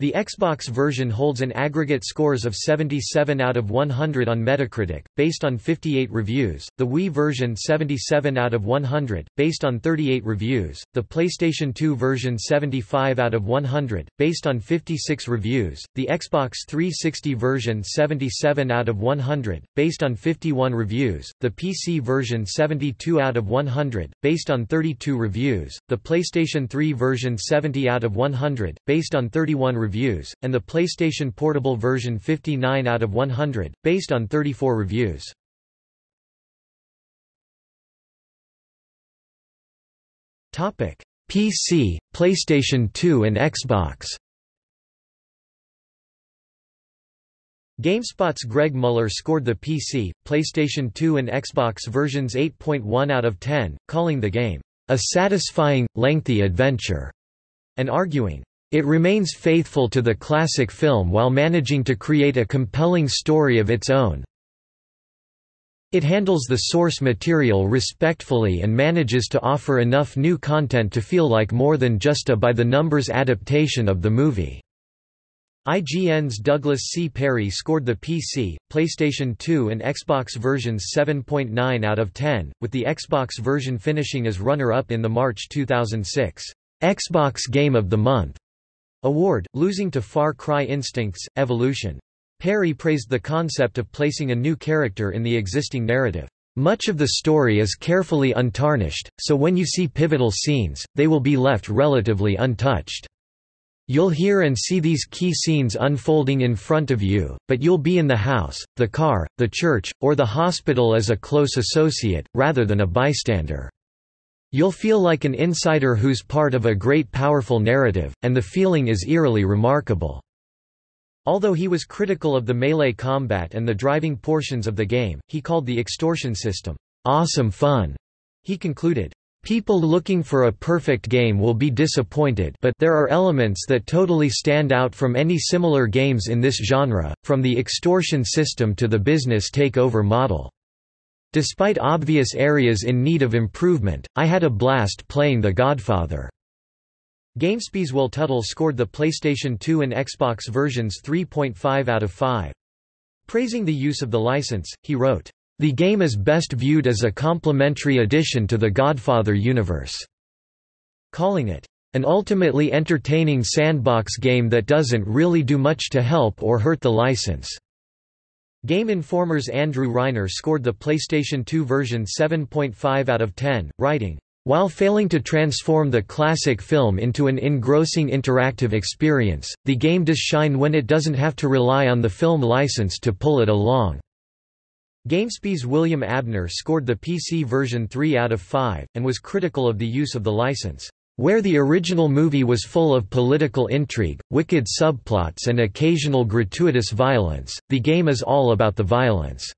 The Xbox version holds an aggregate scores of 77 out of 100 on Metacritic, based on 58 reviews, the Wii version 77 out of 100, based on 38 reviews, the PlayStation 2 version 75 out of 100, based on 56 reviews, the Xbox 360 version 77 out of 100, based on 51 reviews, the PC version 72 out of 100, based on 32 reviews, the PlayStation 3 version 70 out of 100, based on 31 reviews, reviews, and the PlayStation Portable version 59 out of 100, based on 34 reviews. PC, PlayStation 2 and Xbox GameSpot's Greg Mueller scored the PC, PlayStation 2 and Xbox versions 8.1 out of 10, calling the game, "...a satisfying, lengthy adventure", and arguing, it remains faithful to the classic film while managing to create a compelling story of its own. It handles the source material respectfully and manages to offer enough new content to feel like more than just a by-the-numbers adaptation of the movie. IGN's Douglas C. Perry scored the PC, PlayStation 2 and Xbox versions 7.9 out of 10, with the Xbox version finishing as runner-up in the March 2006 Xbox Game of the Month Award, losing to Far Cry Instincts, Evolution. Perry praised the concept of placing a new character in the existing narrative. Much of the story is carefully untarnished, so when you see pivotal scenes, they will be left relatively untouched. You'll hear and see these key scenes unfolding in front of you, but you'll be in the house, the car, the church, or the hospital as a close associate, rather than a bystander. You'll feel like an insider who's part of a great powerful narrative, and the feeling is eerily remarkable." Although he was critical of the melee combat and the driving portions of the game, he called the extortion system, "...awesome fun." He concluded, People looking for a perfect game will be disappointed but there are elements that totally stand out from any similar games in this genre, from the extortion system to the business takeover model. Despite obvious areas in need of improvement, I had a blast playing The Godfather. GameSpy's Will Tuttle scored the PlayStation 2 and Xbox versions 3.5 out of 5. Praising the use of the license, he wrote, "...the game is best viewed as a complementary addition to the Godfather universe," calling it, "...an ultimately entertaining sandbox game that doesn't really do much to help or hurt the license." Game Informer's Andrew Reiner scored the PlayStation 2 version 7.5 out of 10, writing, While failing to transform the classic film into an engrossing interactive experience, the game does shine when it doesn't have to rely on the film license to pull it along. GameSpy's William Abner scored the PC version 3 out of 5, and was critical of the use of the license. Where the original movie was full of political intrigue, wicked subplots and occasional gratuitous violence, the game is all about the violence."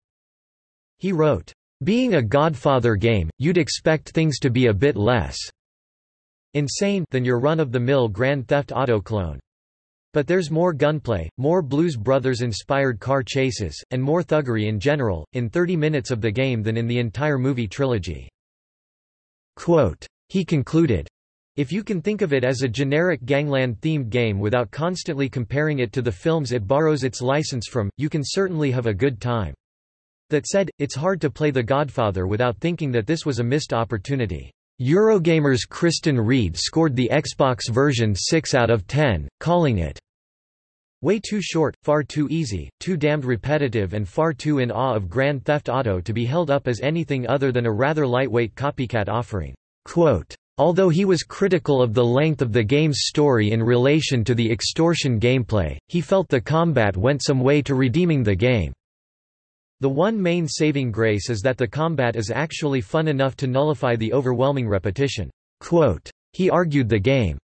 He wrote, "...being a Godfather game, you'd expect things to be a bit less insane than your run-of-the-mill Grand Theft Auto clone. But there's more gunplay, more Blues Brothers-inspired car chases, and more thuggery in general, in 30 minutes of the game than in the entire movie trilogy." Quote, he concluded, if you can think of it as a generic gangland-themed game without constantly comparing it to the films it borrows its license from, you can certainly have a good time. That said, it's hard to play The Godfather without thinking that this was a missed opportunity. Eurogamer's Kristan Reed scored the Xbox version 6 out of 10, calling it way too short, far too easy, too damned repetitive and far too in awe of Grand Theft Auto to be held up as anything other than a rather lightweight copycat offering. Quote, Although he was critical of the length of the game's story in relation to the extortion gameplay, he felt the combat went some way to redeeming the game. The one main saving grace is that the combat is actually fun enough to nullify the overwhelming repetition. Quote, he argued the game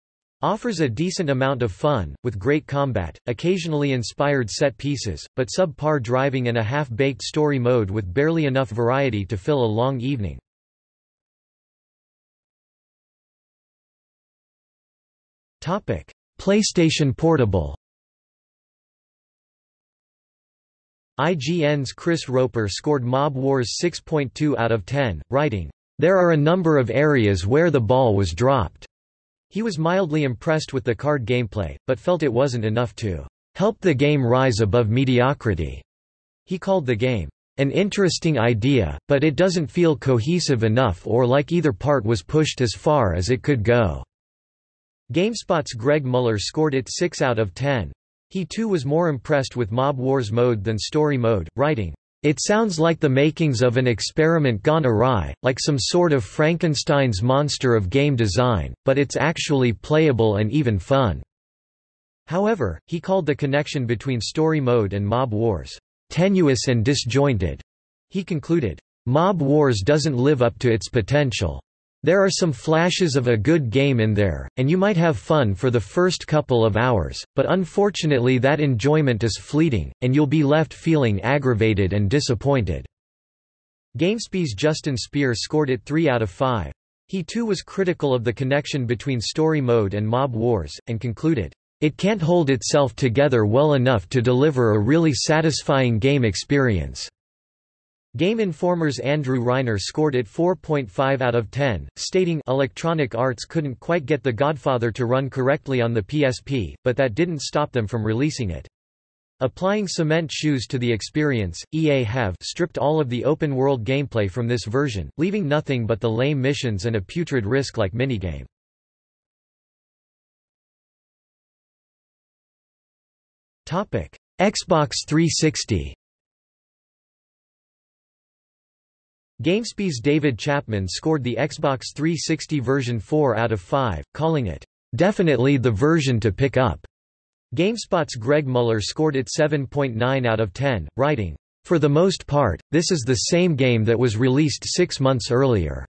offers a decent amount of fun, with great combat, occasionally inspired set pieces, but subpar driving and a half-baked story mode with barely enough variety to fill a long evening. PlayStation Portable IGN's Chris Roper scored Mob Wars 6.2 out of 10, writing, "...there are a number of areas where the ball was dropped." He was mildly impressed with the card gameplay, but felt it wasn't enough to help the game rise above mediocrity. He called the game an interesting idea, but it doesn't feel cohesive enough or like either part was pushed as far as it could go. GameSpot's Greg Mueller scored it 6 out of 10. He too was more impressed with Mob Wars mode than story mode, writing, "...it sounds like the makings of an experiment gone awry, like some sort of Frankenstein's monster of game design, but it's actually playable and even fun." However, he called the connection between story mode and Mob Wars, "...tenuous and disjointed." He concluded, "...Mob Wars doesn't live up to its potential." There are some flashes of a good game in there, and you might have fun for the first couple of hours, but unfortunately that enjoyment is fleeting, and you'll be left feeling aggravated and disappointed." GameSpy's Justin Speer scored it 3 out of 5. He too was critical of the connection between story mode and mob wars, and concluded, "...it can't hold itself together well enough to deliver a really satisfying game experience." Game Informer's Andrew Reiner scored it 4.5 out of 10, stating Electronic Arts couldn't quite get The Godfather to run correctly on the PSP, but that didn't stop them from releasing it. Applying cement shoes to the experience, EA have stripped all of the open-world gameplay from this version, leaving nothing but the lame missions and a putrid risk-like minigame. Xbox 360 GameSpy's David Chapman scored the Xbox 360 version 4 out of 5, calling it, "...definitely the version to pick up." GameSpot's Greg Mueller scored it 7.9 out of 10, writing, "...for the most part, this is the same game that was released six months earlier."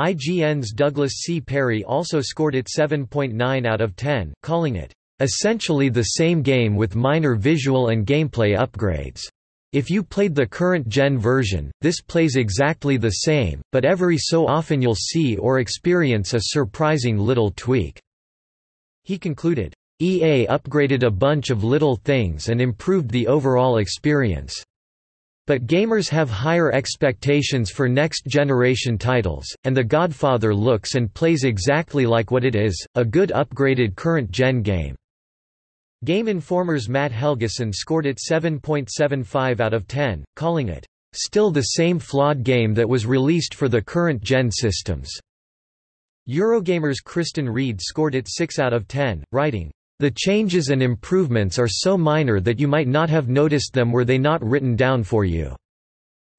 IGN's Douglas C. Perry also scored it 7.9 out of 10, calling it, "...essentially the same game with minor visual and gameplay upgrades." If you played the current gen version, this plays exactly the same, but every so often you'll see or experience a surprising little tweak." He concluded, EA upgraded a bunch of little things and improved the overall experience. But gamers have higher expectations for next-generation titles, and The Godfather looks and plays exactly like what it is, a good upgraded current-gen game. Game Informer's Matt Helgeson scored it 7.75 out of 10, calling it, "...still the same flawed game that was released for the current-gen systems." Eurogamer's Kristan Reed scored it 6 out of 10, writing, "...the changes and improvements are so minor that you might not have noticed them were they not written down for you."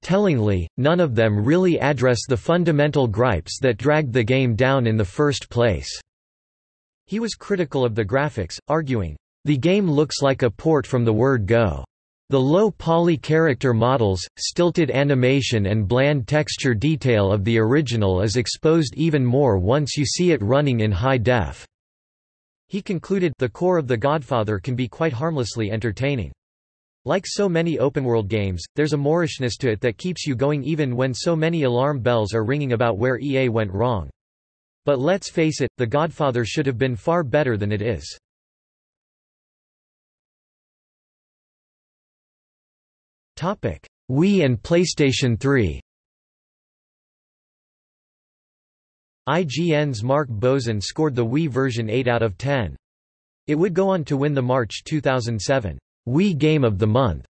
Tellingly, none of them really address the fundamental gripes that dragged the game down in the first place." He was critical of the graphics, arguing, "...the game looks like a port from the word Go." The low poly character models, stilted animation and bland texture detail of the original is exposed even more once you see it running in high def. He concluded the core of The Godfather can be quite harmlessly entertaining. Like so many open-world games, there's a moorishness to it that keeps you going even when so many alarm bells are ringing about where EA went wrong. But let's face it, The Godfather should have been far better than it is. Wii and PlayStation 3 IGN's Mark Bozon scored the Wii version 8 out of 10. It would go on to win the March 2007 Wii Game of the Month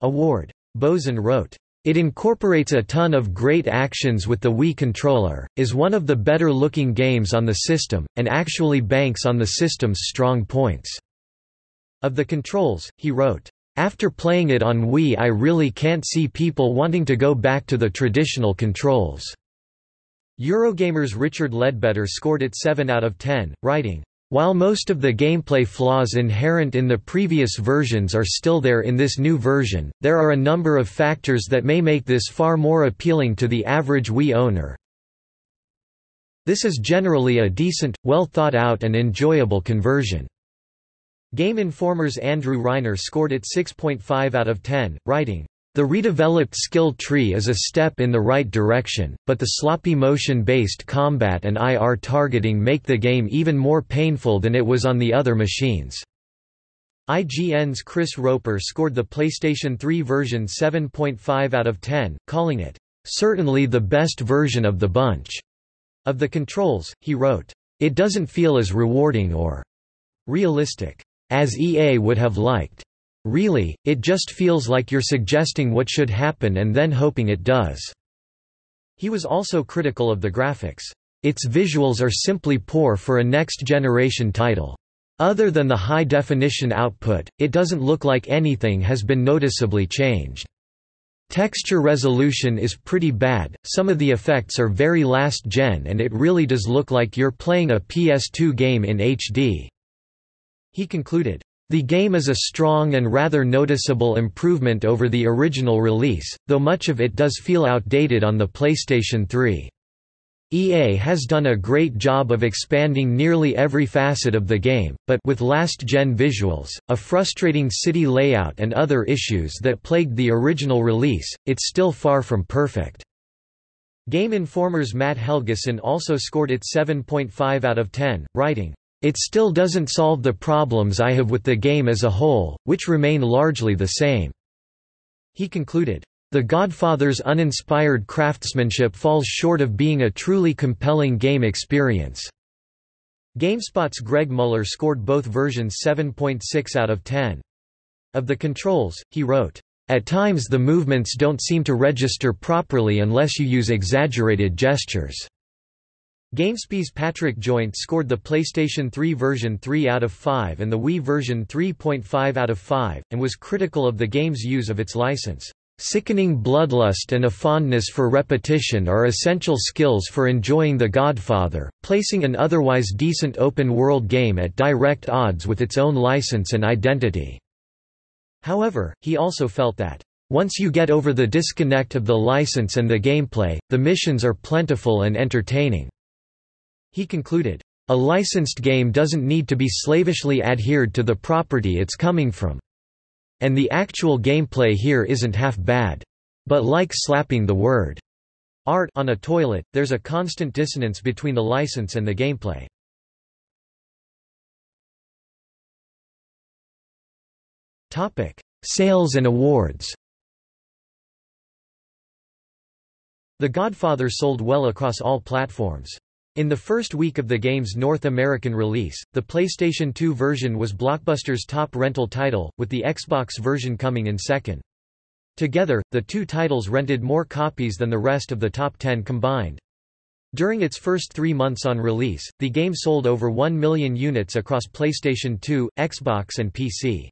award. Bozon wrote, it incorporates a ton of great actions with the Wii controller, is one of the better looking games on the system, and actually banks on the system's strong points. Of the controls, he wrote, after playing it on Wii I really can't see people wanting to go back to the traditional controls." Eurogamer's Richard Leadbetter scored it 7 out of 10, writing, while most of the gameplay flaws inherent in the previous versions are still there in this new version, there are a number of factors that may make this far more appealing to the average Wii owner. This is generally a decent, well thought out and enjoyable conversion. Game Informer's Andrew Reiner scored it 6.5 out of 10, writing, the redeveloped skill tree is a step in the right direction, but the sloppy motion-based combat and IR targeting make the game even more painful than it was on the other machines. IGN's Chris Roper scored the PlayStation 3 version 7.5 out of 10, calling it, "...certainly the best version of the bunch." Of the controls, he wrote, "...it doesn't feel as rewarding or realistic." As EA would have liked. Really, it just feels like you're suggesting what should happen and then hoping it does." He was also critical of the graphics. Its visuals are simply poor for a next-generation title. Other than the high-definition output, it doesn't look like anything has been noticeably changed. Texture resolution is pretty bad, some of the effects are very last-gen and it really does look like you're playing a PS2 game in HD. He concluded, the game is a strong and rather noticeable improvement over the original release, though much of it does feel outdated on the PlayStation 3. EA has done a great job of expanding nearly every facet of the game, but with last-gen visuals, a frustrating city layout and other issues that plagued the original release, it's still far from perfect. Game Informer's Matt Helgeson also scored it 7.5 out of 10, writing, it still doesn't solve the problems I have with the game as a whole, which remain largely the same." He concluded, "...The Godfather's uninspired craftsmanship falls short of being a truly compelling game experience." GameSpot's Greg Mueller scored both versions 7.6 out of 10. Of the controls, he wrote, "...at times the movements don't seem to register properly unless you use exaggerated gestures." GameSpy's Patrick Joynt scored the PlayStation 3 version 3 out of 5 and the Wii version 3.5 out of 5, and was critical of the game's use of its license. Sickening bloodlust and a fondness for repetition are essential skills for enjoying The Godfather, placing an otherwise decent open-world game at direct odds with its own license and identity. However, he also felt that, once you get over the disconnect of the license and the gameplay, the missions are plentiful and entertaining. He concluded, "...a licensed game doesn't need to be slavishly adhered to the property it's coming from. And the actual gameplay here isn't half bad. But like slapping the word art on a toilet, there's a constant dissonance between the license and the gameplay. Sales and awards The Godfather sold well across all platforms. In the first week of the game's North American release, the PlayStation 2 version was Blockbuster's top rental title, with the Xbox version coming in second. Together, the two titles rented more copies than the rest of the top 10 combined. During its first three months on release, the game sold over 1 million units across PlayStation 2, Xbox and PC.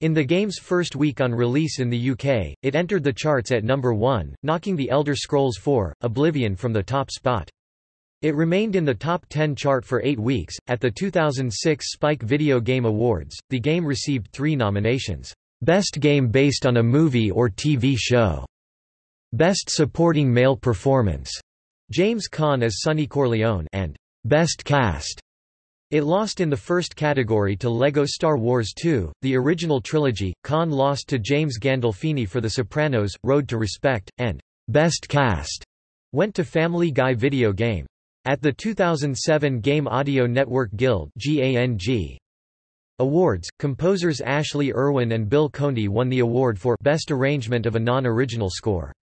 In the game's first week on release in the UK, it entered the charts at number 1, knocking The Elder Scrolls IV: Oblivion from the top spot. It remained in the top 10 chart for eight weeks. At the 2006 Spike Video Game Awards, the game received three nominations Best Game Based on a Movie or TV Show, Best Supporting Male Performance, James Caan as Sonny Corleone, and Best Cast. It lost in the first category to LEGO Star Wars 2, the original trilogy. Caan lost to James Gandolfini for The Sopranos, Road to Respect, and Best Cast went to Family Guy video game. At the 2007 Game Audio Network Guild Awards, composers Ashley Irwin and Bill Conti won the award for Best Arrangement of a Non-Original Score.